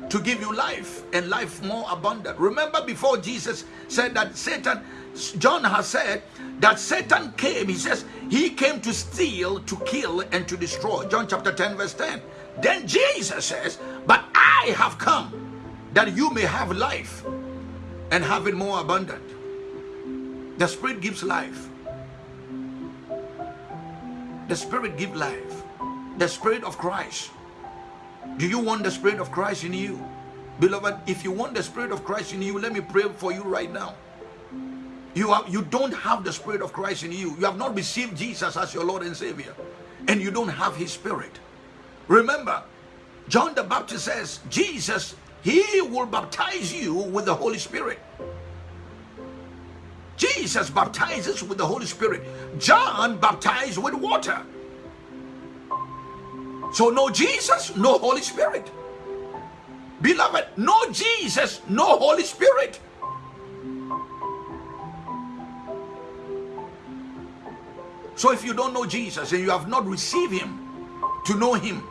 to give you life and life more abundant. Remember before Jesus said that Satan, John has said that Satan came, he says, he came to steal, to kill, and to destroy. John chapter 10, verse 10. Then Jesus says, But I have come that you may have life and have it more abundant. The Spirit gives life. The Spirit gives life. The Spirit of Christ do you want the Spirit of Christ in you? Beloved, if you want the Spirit of Christ in you, let me pray for you right now. You, have, you don't have the Spirit of Christ in you. You have not received Jesus as your Lord and Savior. And you don't have His Spirit. Remember, John the Baptist says, Jesus, He will baptize you with the Holy Spirit. Jesus baptizes with the Holy Spirit. John baptized with water. So no Jesus, no Holy Spirit. Beloved, no Jesus, no Holy Spirit. So if you don't know Jesus and you have not received him to know him,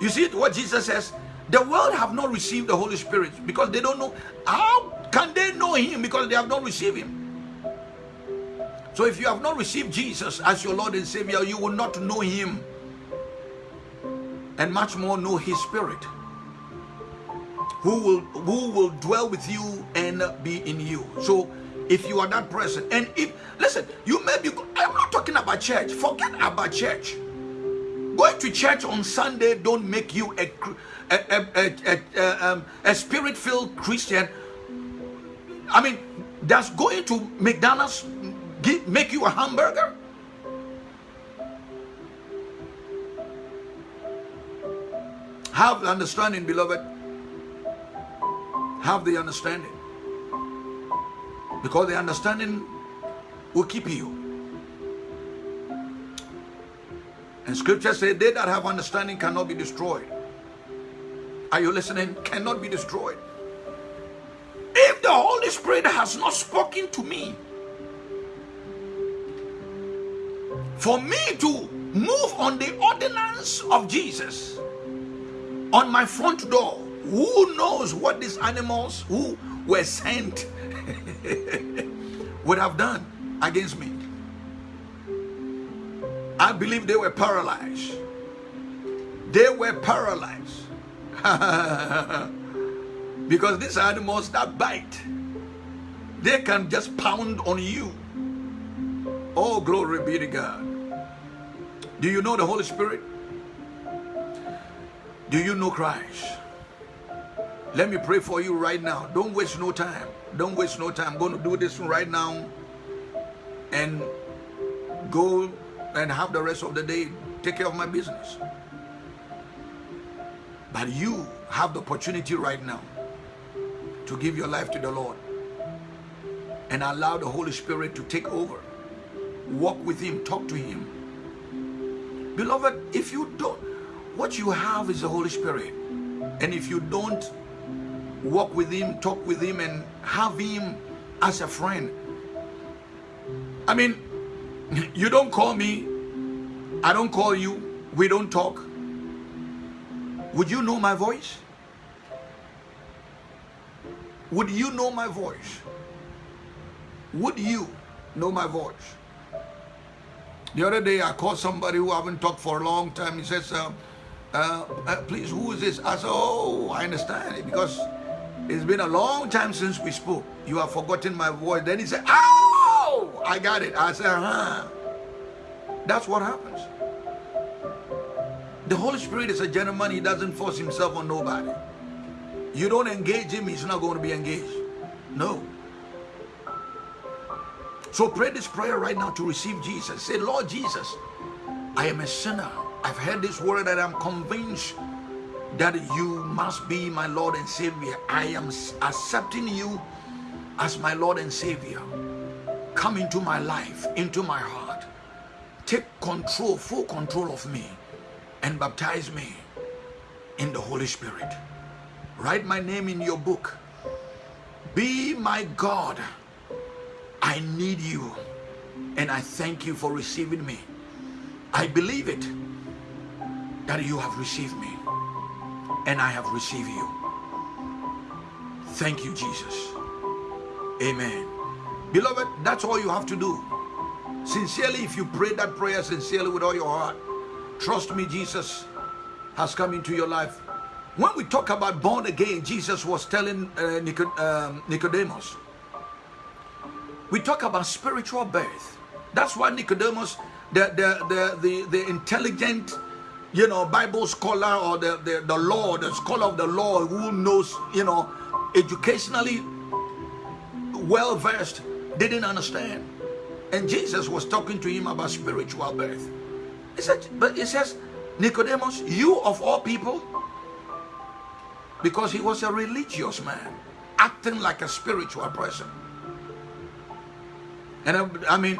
you see what Jesus says? The world have not received the Holy Spirit because they don't know. How can they know him because they have not received him? So if you have not received Jesus as your Lord and Savior, you will not know him and much more know his spirit who will who will dwell with you and be in you so if you are that person. And if listen you may be i'm not talking about church. Forget about church. Going to church on sunday don't make you a a, a, a, um, a spirit-filled christian. I mean does going to mcdonald's make you a hamburger? Have the understanding, beloved. Have the understanding. Because the understanding will keep you. And scripture says, they that have understanding cannot be destroyed. Are you listening? Cannot be destroyed. If the Holy Spirit has not spoken to me, for me to move on the ordinance of Jesus, on my front door. Who knows what these animals who were sent would have done against me? I believe they were paralyzed. They were paralyzed. because these animals that bite, they can just pound on you. Oh, glory be to God. Do you know the Holy Spirit? Do you know Christ? Let me pray for you right now. Don't waste no time. Don't waste no time. I'm going to do this right now and go and have the rest of the day take care of my business. But you have the opportunity right now to give your life to the Lord and allow the Holy Spirit to take over. Walk with Him, talk to Him. Beloved, if you don't, what you have is the Holy Spirit. And if you don't walk with Him, talk with Him, and have Him as a friend, I mean, you don't call me, I don't call you, we don't talk. Would you know my voice? Would you know my voice? Would you know my voice? The other day I called somebody who I haven't talked for a long time. He says, uh, uh, uh, please, who is this? I said, oh, I understand it because it's been a long time since we spoke. You have forgotten my voice. Then he said, oh, I got it. I said, huh. That's what happens. The Holy Spirit is a gentleman. He doesn't force himself on nobody. You don't engage him, he's not going to be engaged. No. So pray this prayer right now to receive Jesus. Say, Lord Jesus, I am a sinner. I've heard this word that I'm convinced that you must be my Lord and Savior. I am accepting you as my Lord and Savior. Come into my life, into my heart. Take control, full control of me and baptize me in the Holy Spirit. Write my name in your book. Be my God. I need you. And I thank you for receiving me. I believe it that you have received me. And I have received you. Thank you, Jesus. Amen. Beloved, that's all you have to do. Sincerely, if you pray that prayer sincerely with all your heart, trust me, Jesus has come into your life. When we talk about born again, Jesus was telling uh, um, Nicodemus, we talk about spiritual birth. That's why Nicodemus, the, the, the, the, the intelligent, you know, Bible scholar or the, the, the law, the scholar of the law who knows, you know, educationally well versed, didn't understand. And Jesus was talking to him about spiritual birth. He said, but he says, Nicodemus, you of all people, because he was a religious man, acting like a spiritual person. And I, I mean,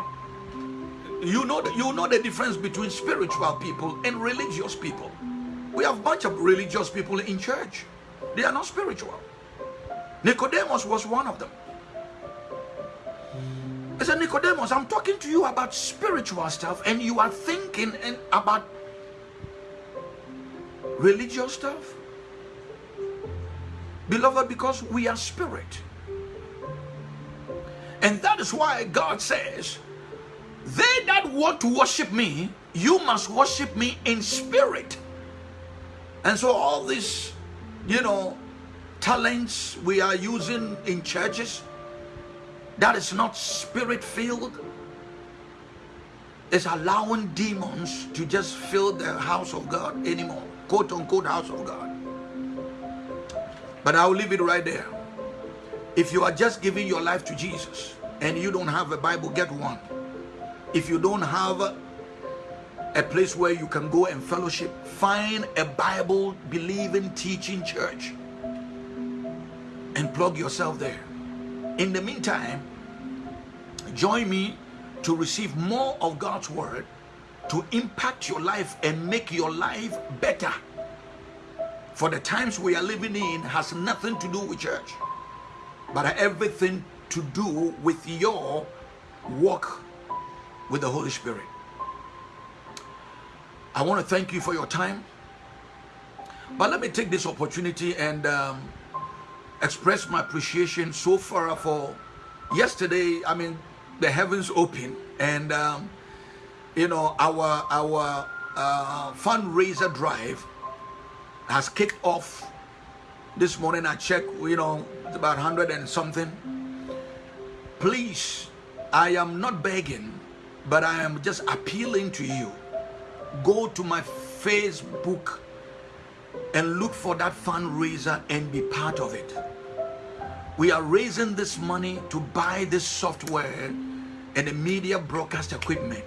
you know, you know the difference between spiritual people and religious people. We have bunch of religious people in church. They are not spiritual. Nicodemus was one of them. I said, Nicodemus, I'm talking to you about spiritual stuff and you are thinking about religious stuff. Beloved, because we are spirit. And that is why God says, they that want to worship me, you must worship me in spirit. And so all these, you know, talents we are using in churches, that is not spirit filled, is allowing demons to just fill the house of God anymore, quote unquote house of God. But I'll leave it right there. If you are just giving your life to Jesus and you don't have a Bible, get one. If you don't have a place where you can go and fellowship, find a Bible believing teaching church and plug yourself there. In the meantime, join me to receive more of God's word to impact your life and make your life better. For the times we are living in has nothing to do with church but everything to do with your walk with the Holy Spirit. I want to thank you for your time. But let me take this opportunity and um, express my appreciation so far for yesterday. I mean, the heavens open and um, you know our our uh, fundraiser drive has kicked off this morning I checked, you know, it's about 100 and something. Please, I am not begging, but I am just appealing to you. Go to my Facebook and look for that fundraiser and be part of it. We are raising this money to buy this software and the media broadcast equipment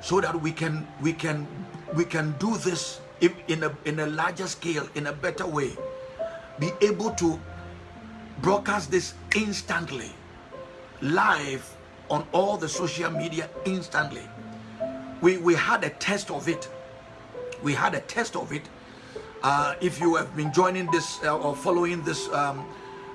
so that we can we can we can do this in a in a larger scale in a better way be able to broadcast this instantly live on all the social media instantly. We we had a test of it. We had a test of it. Uh, if you have been joining this uh, or following this um,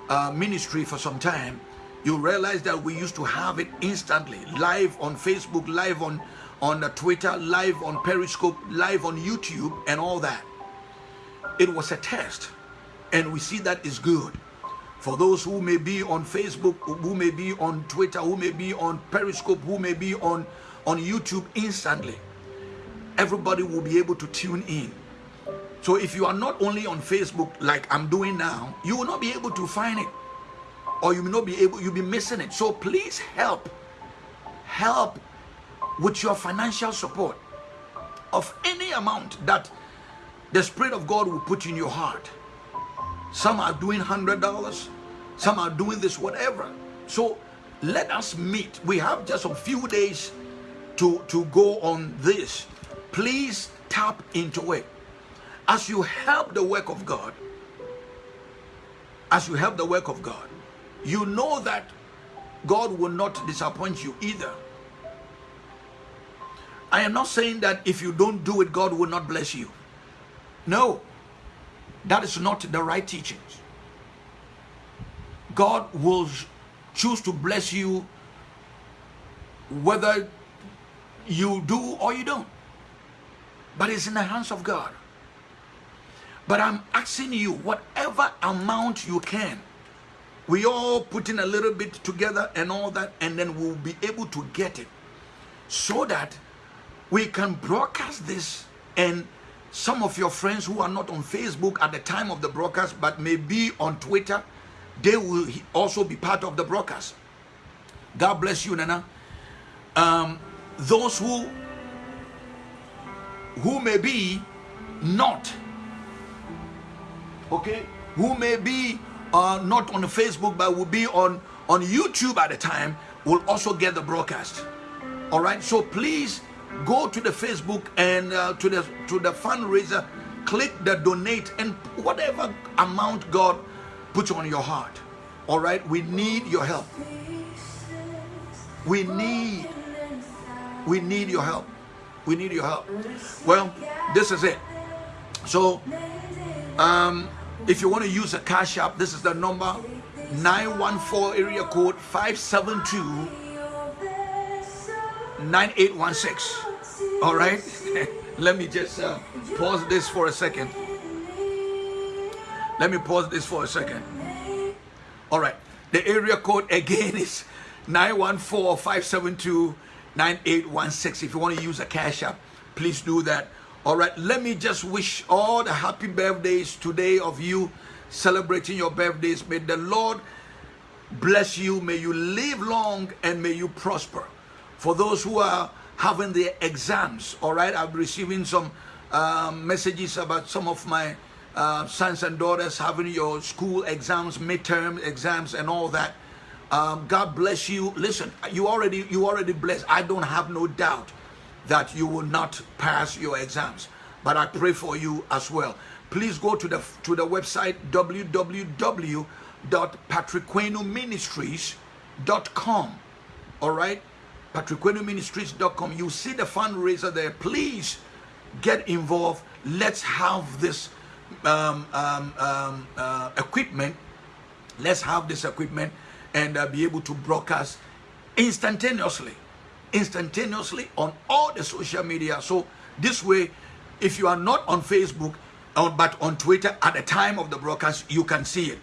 uh, ministry for some time you realize that we used to have it instantly live on facebook live on on twitter live on periscope live on youtube and all that. It was a test and we see that is good for those who may be on facebook who may be on twitter who may be on periscope who may be on on youtube instantly everybody will be able to tune in. So if you are not only on facebook like i'm doing now you will not be able to find it or you may not be able you'll be missing it. So please help help with your financial support of any amount that the spirit of god will put in your heart some are doing hundred dollars. Some are doing this whatever. So let us meet. We have just a few days to to go on this. Please tap into it. As you help the work of god as you help the work of god you know that God will not disappoint you either. I am not saying that if you don't do it, God will not bless you. No, that is not the right teachings. God will choose to bless you whether you do or you don't. But it's in the hands of God. But I'm asking you, whatever amount you can, we all put in a little bit together and all that and then we'll be able to get it so that we can broadcast this and some of your friends who are not on facebook at the time of the broadcast but may be on twitter they will also be part of the broadcast god bless you nana um, those who who may be not okay who may be uh, not on Facebook, but will be on, on YouTube at the time, will also get the broadcast. All right. So please go to the Facebook and uh, to the to the fundraiser, click the donate and whatever amount God puts on your heart. All right. We need your help. We need we need your help. We need your help. Well, this is it. So um if you want to use a cash app, this is the number 914 area code 572 9816. All right, let me just uh, pause this for a second. Let me pause this for a second. All right, the area code again is 914 572 9816. If you want to use a cash app, please do that. All right, let me just wish all the happy birthdays today of you celebrating your birthdays. May the Lord bless you. May you live long and may you prosper. For those who are having their exams, all right, I'm receiving some um, messages about some of my uh, sons and daughters having your school exams, midterm exams, and all that. Um, God bless you. Listen, you already you already blessed. I don't have no doubt that you will not pass your exams. But I pray for you as well. Please go to the to the website www.patrickquenoministries.com. All right, patrickquenoministries.com. You see the fundraiser there. Please get involved. Let's have this um, um, um, uh, equipment. Let's have this equipment and uh, be able to broadcast instantaneously instantaneously on all the social media. So this way, if you are not on Facebook, uh, but on Twitter at the time of the broadcast, you can see it.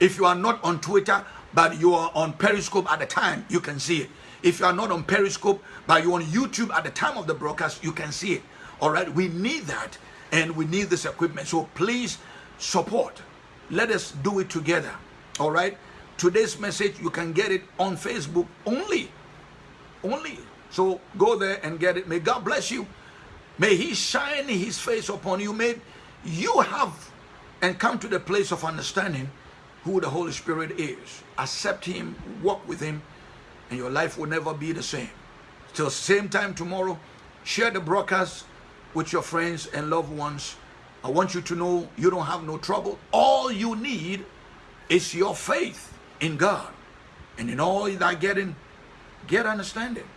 If you are not on Twitter, but you are on Periscope at the time, you can see it. If you are not on Periscope, but you're on YouTube at the time of the broadcast, you can see it. All right, we need that and we need this equipment. So please support. Let us do it together. All right, today's message, you can get it on Facebook only only. So go there and get it. May God bless you. May He shine His face upon you. May you have and come to the place of understanding who the Holy Spirit is. Accept Him, walk with Him, and your life will never be the same. Till same time tomorrow, share the broadcast with your friends and loved ones. I want you to know you don't have no trouble. All you need is your faith in God. And in all that getting, get understanding.